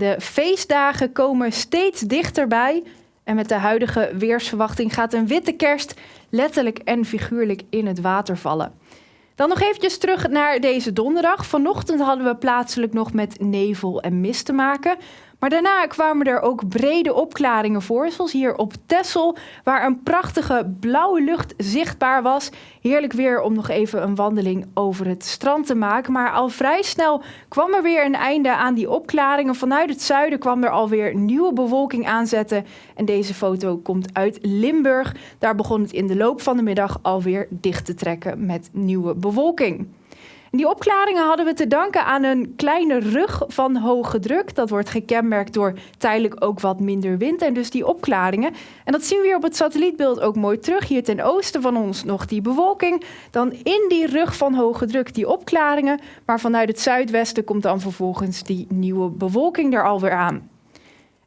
De feestdagen komen steeds dichterbij. En met de huidige weersverwachting gaat een witte kerst letterlijk en figuurlijk in het water vallen. Dan nog eventjes terug naar deze donderdag. Vanochtend hadden we plaatselijk nog met nevel en mist te maken. Maar daarna kwamen er ook brede opklaringen voor, zoals hier op Texel, waar een prachtige blauwe lucht zichtbaar was. Heerlijk weer om nog even een wandeling over het strand te maken. Maar al vrij snel kwam er weer een einde aan die opklaringen. Vanuit het zuiden kwam er alweer nieuwe bewolking aanzetten. En deze foto komt uit Limburg. Daar begon het in de loop van de middag alweer dicht te trekken met nieuwe bewolking. Die opklaringen hadden we te danken aan een kleine rug van hoge druk. Dat wordt gekenmerkt door tijdelijk ook wat minder wind en dus die opklaringen. En dat zien we hier op het satellietbeeld ook mooi terug. Hier ten oosten van ons nog die bewolking. Dan in die rug van hoge druk die opklaringen. Maar vanuit het zuidwesten komt dan vervolgens die nieuwe bewolking er alweer aan.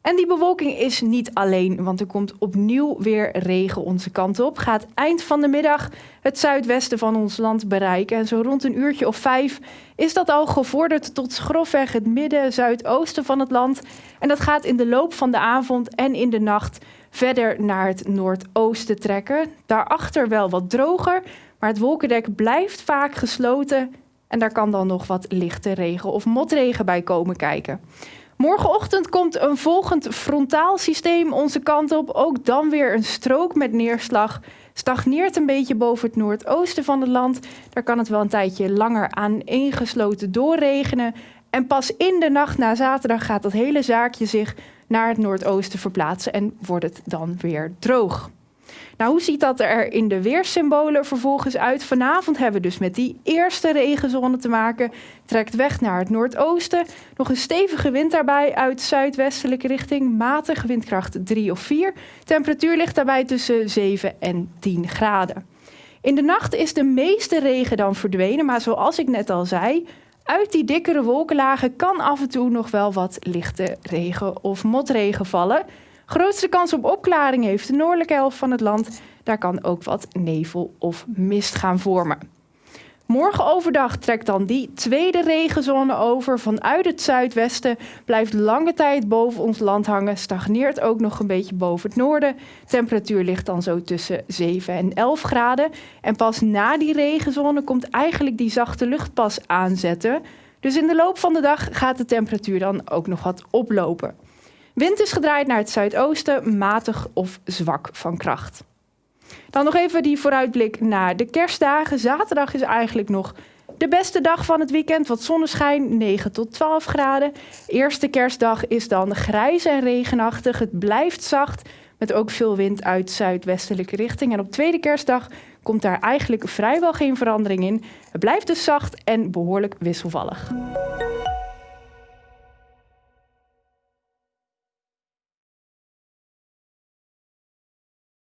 En die bewolking is niet alleen, want er komt opnieuw weer regen onze kant op. Gaat eind van de middag het zuidwesten van ons land bereiken. En zo rond een uurtje of vijf is dat al gevorderd tot grofweg het midden, zuidoosten van het land. En dat gaat in de loop van de avond en in de nacht verder naar het noordoosten trekken. Daarachter wel wat droger, maar het wolkendek blijft vaak gesloten. En daar kan dan nog wat lichte regen of motregen bij komen kijken. Morgenochtend komt een volgend frontaal systeem onze kant op. Ook dan weer een strook met neerslag. Stagneert een beetje boven het noordoosten van het land. Daar kan het wel een tijdje langer aan ingesloten doorregenen. En pas in de nacht na zaterdag gaat dat hele zaakje zich naar het noordoosten verplaatsen en wordt het dan weer droog. Nou, hoe ziet dat er in de weersymbolen vervolgens uit? Vanavond hebben we dus met die eerste regenzone te maken. Trekt weg naar het noordoosten. Nog een stevige wind daarbij uit zuidwestelijke richting. Matige windkracht 3 of 4. Temperatuur ligt daarbij tussen 7 en 10 graden. In de nacht is de meeste regen dan verdwenen. Maar zoals ik net al zei, uit die dikkere wolkenlagen kan af en toe nog wel wat lichte regen of motregen vallen. Grootste kans op opklaring heeft de noordelijke helft van het land. Daar kan ook wat nevel of mist gaan vormen. Morgen overdag trekt dan die tweede regenzone over vanuit het zuidwesten. Blijft lange tijd boven ons land hangen. Stagneert ook nog een beetje boven het noorden. Temperatuur ligt dan zo tussen 7 en 11 graden. En pas na die regenzone komt eigenlijk die zachte lucht pas aanzetten. Dus in de loop van de dag gaat de temperatuur dan ook nog wat oplopen. Wind is gedraaid naar het zuidoosten, matig of zwak van kracht. Dan nog even die vooruitblik naar de kerstdagen. Zaterdag is eigenlijk nog de beste dag van het weekend. Wat zonneschijn, 9 tot 12 graden. Eerste kerstdag is dan grijs en regenachtig. Het blijft zacht, met ook veel wind uit zuidwestelijke richting. En op tweede kerstdag komt daar eigenlijk vrijwel geen verandering in. Het blijft dus zacht en behoorlijk wisselvallig.